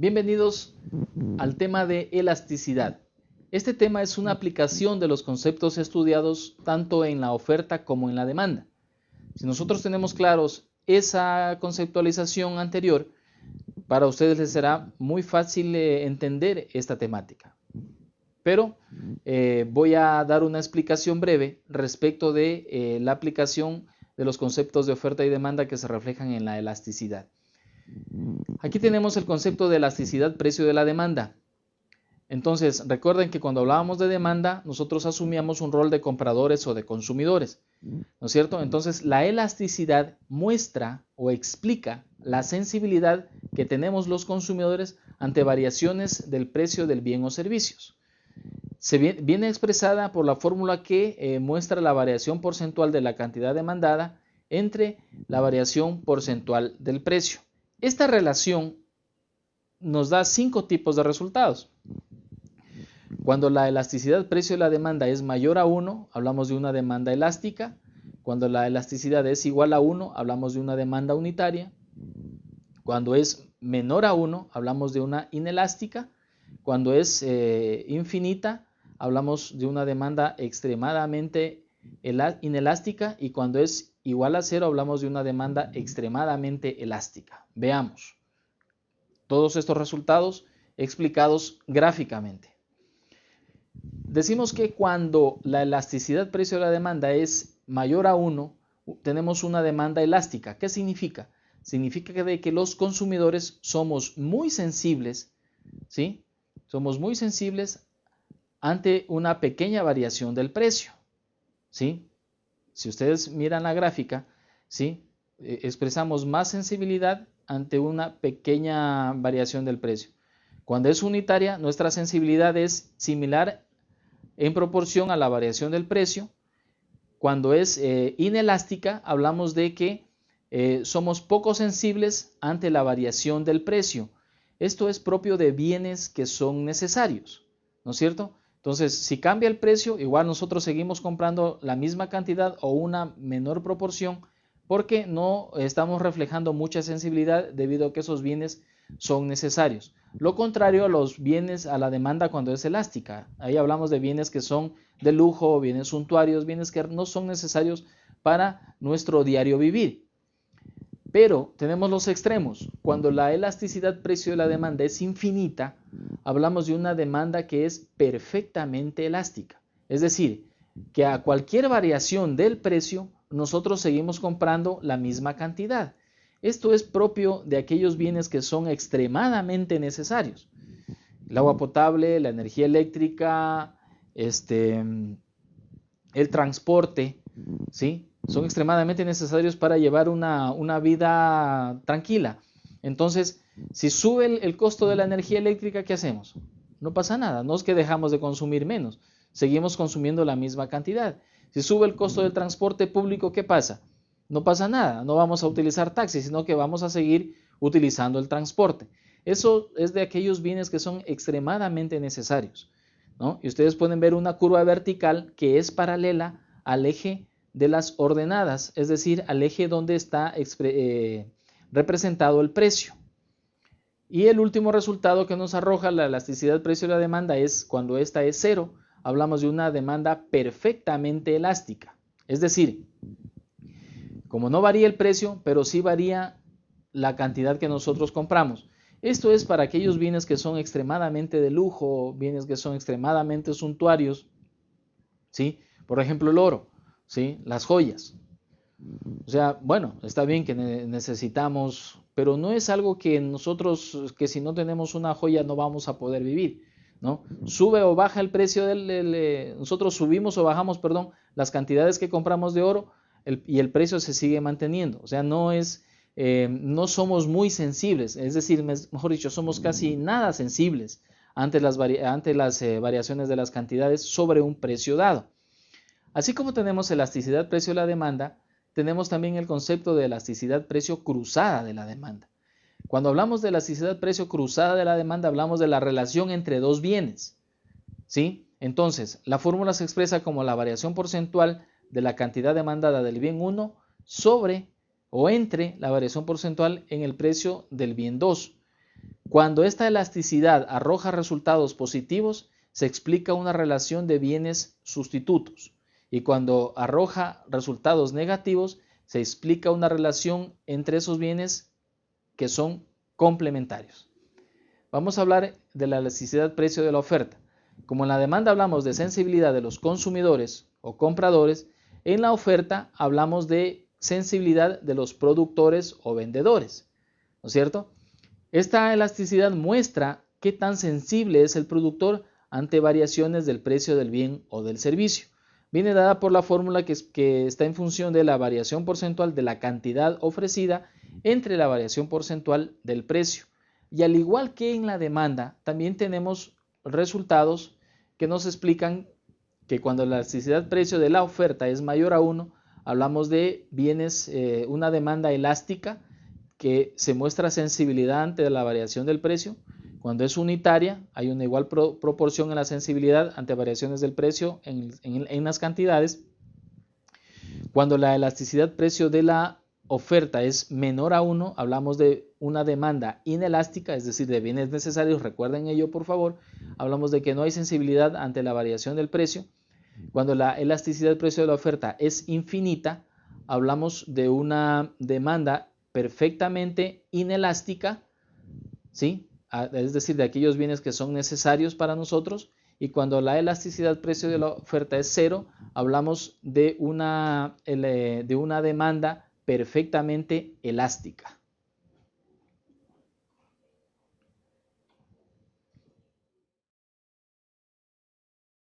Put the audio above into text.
Bienvenidos al tema de elasticidad. Este tema es una aplicación de los conceptos estudiados tanto en la oferta como en la demanda. Si nosotros tenemos claros esa conceptualización anterior, para ustedes les será muy fácil eh, entender esta temática. Pero eh, voy a dar una explicación breve respecto de eh, la aplicación de los conceptos de oferta y demanda que se reflejan en la elasticidad. Aquí tenemos el concepto de elasticidad precio de la demanda. Entonces, recuerden que cuando hablábamos de demanda, nosotros asumíamos un rol de compradores o de consumidores, ¿no es cierto? Entonces, la elasticidad muestra o explica la sensibilidad que tenemos los consumidores ante variaciones del precio del bien o servicios. Se viene, expresada por la fórmula que eh, muestra la variación porcentual de la cantidad demandada entre la variación porcentual del precio. Esta relación nos da cinco tipos de resultados. Cuando la elasticidad precio de la demanda es mayor a 1, hablamos de una demanda elástica. Cuando la elasticidad es igual a 1, hablamos de una demanda unitaria. Cuando es menor a 1, hablamos de una inelástica. Cuando es eh, infinita, hablamos de una demanda extremadamente inelástica. Y cuando es igual a cero hablamos de una demanda extremadamente elástica. Veamos todos estos resultados explicados gráficamente. Decimos que cuando la elasticidad precio de la demanda es mayor a 1, tenemos una demanda elástica. ¿Qué significa? Significa que, de que los consumidores somos muy sensibles, ¿sí? Somos muy sensibles ante una pequeña variación del precio, ¿sí? Si ustedes miran la gráfica, ¿sí? Eh, expresamos más sensibilidad ante una pequeña variación del precio. Cuando es unitaria, nuestra sensibilidad es similar en proporción a la variación del precio. Cuando es eh, inelástica, hablamos de que eh, somos poco sensibles ante la variación del precio. Esto es propio de bienes que son necesarios, ¿no es cierto? Entonces, si cambia el precio, igual nosotros seguimos comprando la misma cantidad o una menor proporción porque no estamos reflejando mucha sensibilidad debido a que esos bienes son necesarios. Lo contrario a los bienes, a la demanda cuando es elástica. Ahí hablamos de bienes que son de lujo, bienes suntuarios, bienes que no son necesarios para nuestro diario vivir. Pero tenemos los extremos. Cuando la elasticidad precio de la demanda es infinita, hablamos de una demanda que es perfectamente elástica. Es decir, que a cualquier variación del precio, nosotros seguimos comprando la misma cantidad. Esto es propio de aquellos bienes que son extremadamente necesarios. El agua potable, la energía eléctrica, este, el transporte, ¿sí? Son extremadamente necesarios para llevar una, vida tranquila. Entonces, si sube el, costo de la energía eléctrica, ¿qué hacemos? No pasa nada, no es que dejamos de consumir menos, seguimos consumiendo la misma cantidad. Si sube el costo del transporte público, ¿qué pasa? No pasa nada, no vamos a utilizar taxis, sino que vamos a seguir utilizando el transporte. Eso es de aquellos bienes que son extremadamente necesarios. Y ustedes pueden ver una curva vertical que es paralela al eje de las ordenadas, es decir, al eje donde está eh, representado el precio. Y el último resultado que nos arroja la elasticidad precio de la demanda es cuando esta es cero, hablamos de una demanda perfectamente elástica. Es decir, como no varía el precio, pero sí varía la cantidad que nosotros compramos. Esto es para aquellos bienes que son extremadamente de lujo, bienes que son extremadamente suntuarios. ¿sí? Por ejemplo, el oro. ¿Sí? Las joyas. O sea, bueno, está bien que necesitamos, pero no es algo que nosotros, que si no tenemos una joya no vamos a poder vivir, ¿no? Sube o baja el precio del, eh, nosotros subimos o bajamos, perdón, las cantidades que compramos de oro y el precio se sigue manteniendo. O sea, no es, eh, no somos muy sensibles, es decir, mejor dicho, somos casi nada sensibles ante las, ante las eh, variaciones de las cantidades sobre un precio dado. Así como tenemos elasticidad precio de la demanda, tenemos también el concepto de elasticidad precio cruzada de la demanda. Cuando hablamos de elasticidad precio cruzada de la demanda, hablamos de la relación entre dos bienes. ¿Sí? Entonces, la fórmula se expresa como la variación porcentual de la cantidad demandada del bien 1 sobre o entre la variación porcentual en el precio del bien 2. Cuando esta elasticidad arroja resultados positivos, se explica una relación de bienes sustitutos. Y cuando arroja resultados negativos, se explica una relación entre esos bienes que son complementarios. Vamos a hablar de la elasticidad precio de la oferta. Como en la demanda hablamos de sensibilidad de los consumidores o compradores, en la oferta hablamos de sensibilidad de los productores o vendedores. ¿No es cierto? Esta elasticidad muestra qué tan sensible es el productor ante variaciones del precio del bien o del servicio. Viene dada por la fórmula que, está en función de la variación porcentual de la cantidad ofrecida entre la variación porcentual del precio. Y al igual que en la demanda, también tenemos resultados que nos explican que cuando la elasticidad precio de la oferta es mayor a 1, hablamos de bienes, eh, una demanda elástica que se muestra sensibilidad ante la variación del precio. Cuando es unitaria, hay una igual proporción en la sensibilidad ante variaciones del precio en, las cantidades. Cuando la elasticidad precio de la oferta es menor a 1, hablamos de una demanda inelástica, es decir, de bienes necesarios, recuerden ello por favor, hablamos de que no hay sensibilidad ante la variación del precio. Cuando la elasticidad precio de la oferta es infinita, hablamos de una demanda perfectamente inelástica, ¿sí? Es decir, de aquellos bienes que son necesarios para nosotros. Y cuando la elasticidad precio de la oferta es cero, hablamos de una, de una demanda perfectamente elástica.